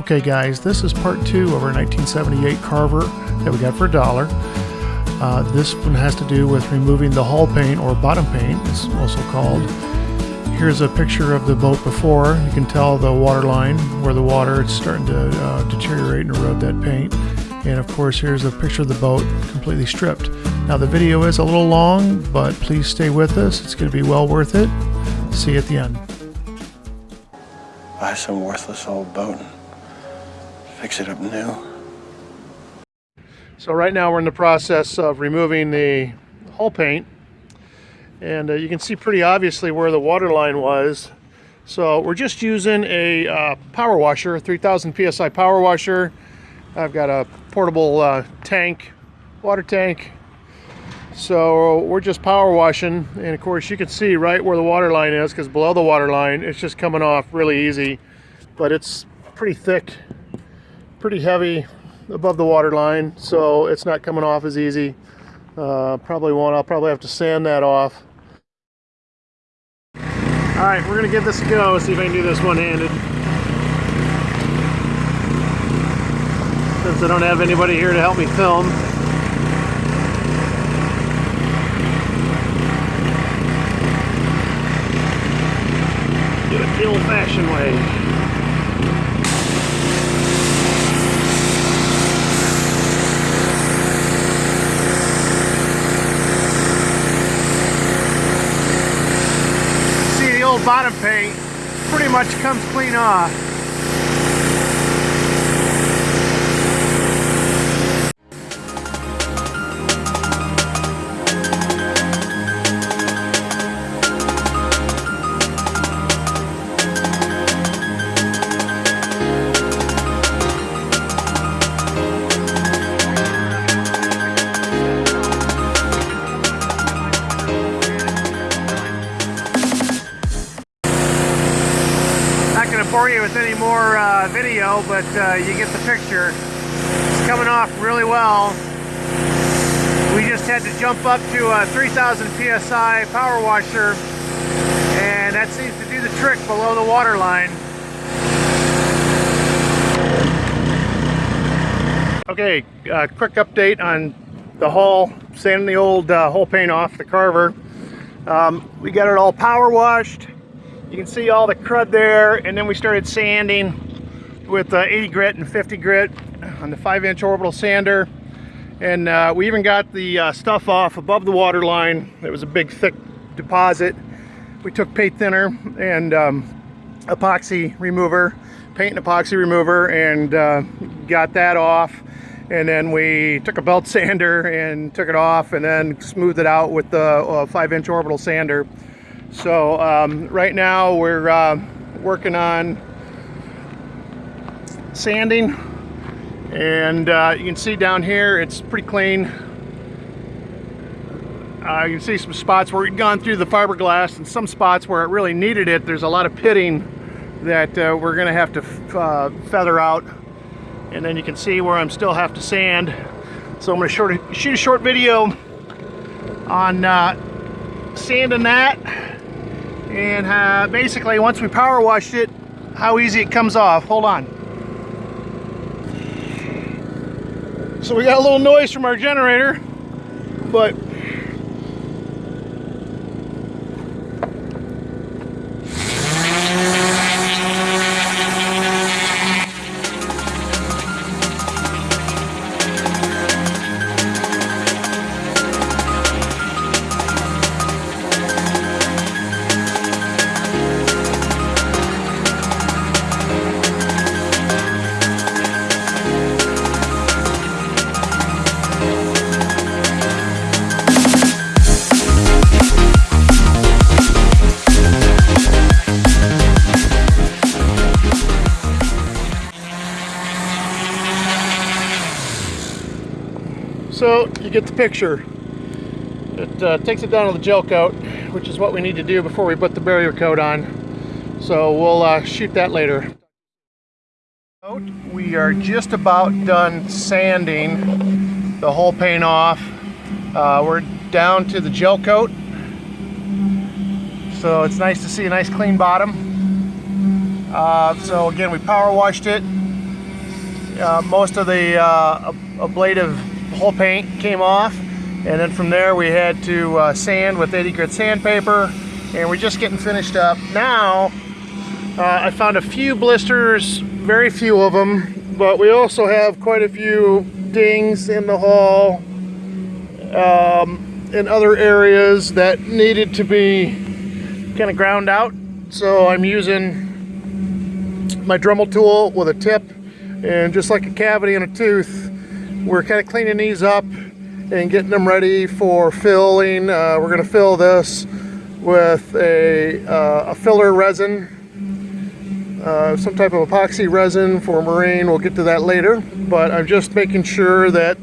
Okay guys, this is part two of our 1978 Carver that we got for a dollar. Uh, this one has to do with removing the hull paint or bottom paint, it's also called. Here's a picture of the boat before. You can tell the water line where the water is starting to uh, deteriorate and erode that paint. And of course, here's a picture of the boat completely stripped. Now the video is a little long, but please stay with us. It's going to be well worth it. See you at the end. Buy some worthless old boat fix it up new. So right now we're in the process of removing the hull paint. And uh, you can see pretty obviously where the water line was. So we're just using a uh, power washer, 3000 PSI power washer. I've got a portable uh, tank, water tank. So we're just power washing. And of course you can see right where the water line is because below the water line, it's just coming off really easy. But it's pretty thick, pretty heavy above the water line. So it's not coming off as easy. Uh, probably won't, I'll probably have to sand that off. All right, we're gonna give this a go, see if I can do this one-handed. Since I don't have anybody here to help me film. Do it the old-fashioned way. See the old bottom paint pretty much comes clean off. You with any more uh, video, but uh, you get the picture. It's coming off really well. We just had to jump up to a 3000 PSI power washer, and that seems to do the trick below the water line. Okay, uh, quick update on the hull, sanding the old uh, hull paint off the Carver. Um, we got it all power washed. You can see all the crud there, and then we started sanding with uh, 80 grit and 50 grit on the 5 inch orbital sander. And uh, we even got the uh, stuff off above the water line. It was a big thick deposit. We took paint thinner and um, epoxy remover, paint and epoxy remover, and uh, got that off. And then we took a belt sander and took it off and then smoothed it out with the uh, 5 inch orbital sander. So um, right now we're uh, working on sanding and uh, you can see down here it's pretty clean. Uh, you can see some spots where we've gone through the fiberglass and some spots where it really needed it. There's a lot of pitting that uh, we're going to have to uh, feather out and then you can see where I'm still have to sand. So I'm going to shoot a short video on uh, sanding that and uh, basically once we power washed it how easy it comes off. Hold on. So we got a little noise from our generator but you get the picture. It uh, takes it down to the gel coat, which is what we need to do before we put the barrier coat on. So we'll uh, shoot that later. We are just about done sanding the whole paint off. Uh, we're down to the gel coat. So it's nice to see a nice clean bottom. Uh, so again, we power washed it uh, most of the uh, ablative hull paint came off. And then from there we had to uh, sand with 80 grit sandpaper. And we're just getting finished up. Now, uh, I found a few blisters, very few of them, but we also have quite a few dings in the hull um, in other areas that needed to be kind of ground out. So I'm using my Dremel tool with a tip and just like a cavity in a tooth, we're kind of cleaning these up and getting them ready for filling. Uh, we're going to fill this with a, uh, a filler resin uh, some type of epoxy resin for marine. We'll get to that later, but I'm just making sure that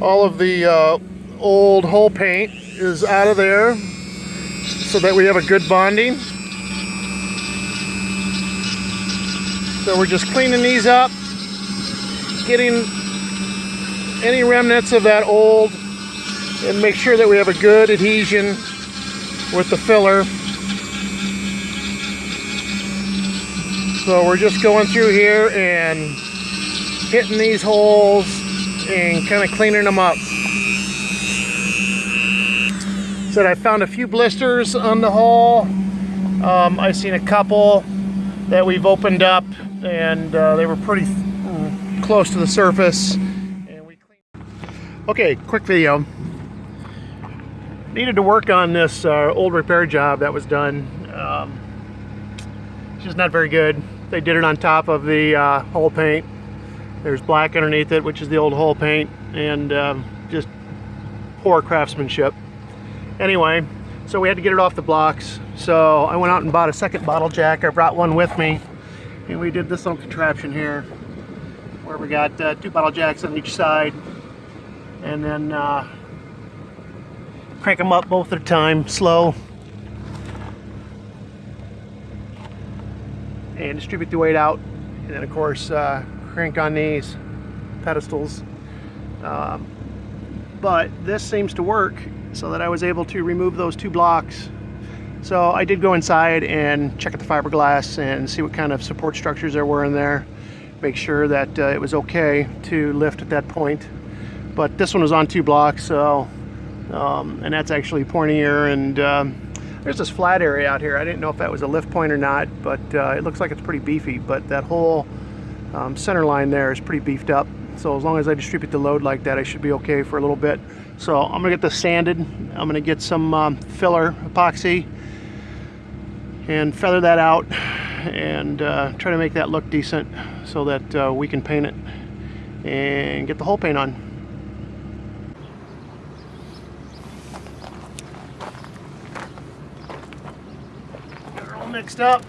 all of the uh, old hull paint is out of there so that we have a good bonding. So we're just cleaning these up, getting any remnants of that old and make sure that we have a good adhesion with the filler. So we're just going through here and hitting these holes and kind of cleaning them up. Said I found a few blisters on the hull. Um, I've seen a couple that we've opened up and uh, they were pretty mm, close to the surface. Okay, quick video. Needed to work on this uh, old repair job that was done. Um, it's just not very good. They did it on top of the uh, hull paint. There's black underneath it, which is the old hull paint, and um, just poor craftsmanship. Anyway, so we had to get it off the blocks. So I went out and bought a second bottle jack. I brought one with me, and we did this little contraption here, where we got uh, two bottle jacks on each side, and then uh, crank them up both at a time, slow, and distribute the weight out and then of course uh, crank on these pedestals. Um, but this seems to work so that I was able to remove those two blocks. So I did go inside and check out the fiberglass and see what kind of support structures there were in there make sure that uh, it was okay to lift at that point but this one was on two blocks so um, and that's actually pointier and um, there's this flat area out here. I didn't know if that was a lift point or not, but uh, it looks like it's pretty beefy. But that whole um, center line there is pretty beefed up. So as long as I distribute the load like that, I should be okay for a little bit. So I'm gonna get this sanded. I'm gonna get some um, filler epoxy and feather that out and uh, try to make that look decent so that uh, we can paint it and get the whole paint on. Mixed up.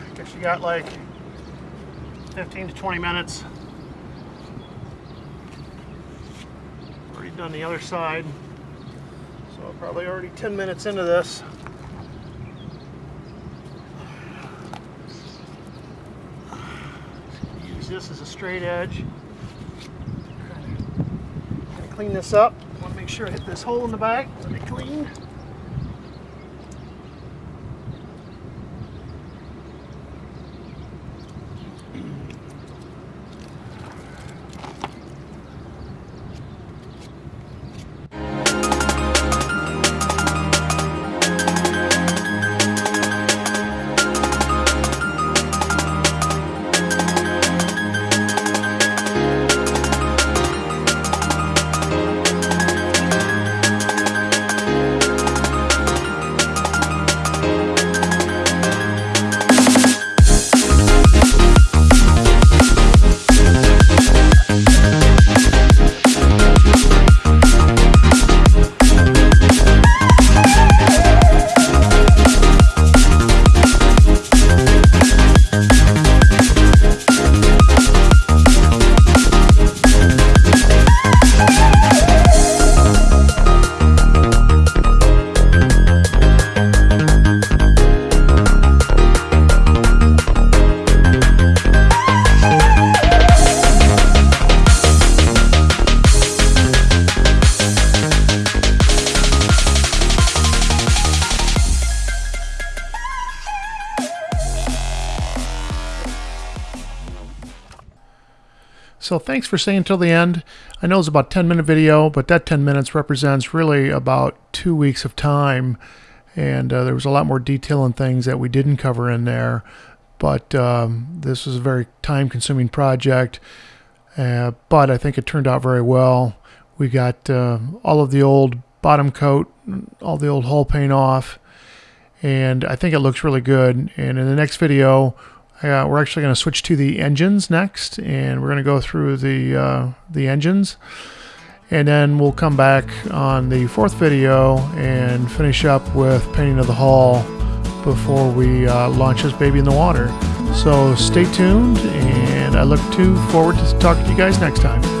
I Guess you got like 15 to 20 minutes. Already done the other side. So probably already 10 minutes into this. Use this as a straight edge. Clean this up. I want to make sure I hit this hole in the back. Let me clean. So thanks for staying until the end. I know it's about 10 minute video, but that 10 minutes represents really about two weeks of time. And uh, there was a lot more detail and things that we didn't cover in there. But um, this was a very time consuming project. Uh, but I think it turned out very well. We got uh, all of the old bottom coat, all the old hull paint off, and I think it looks really good. And in the next video, uh, we're actually going to switch to the engines next, and we're going to go through the uh, the engines, and then we'll come back on the fourth video and finish up with painting of the hull before we uh, launch this baby in the water. So stay tuned, and I look to forward to talking to you guys next time.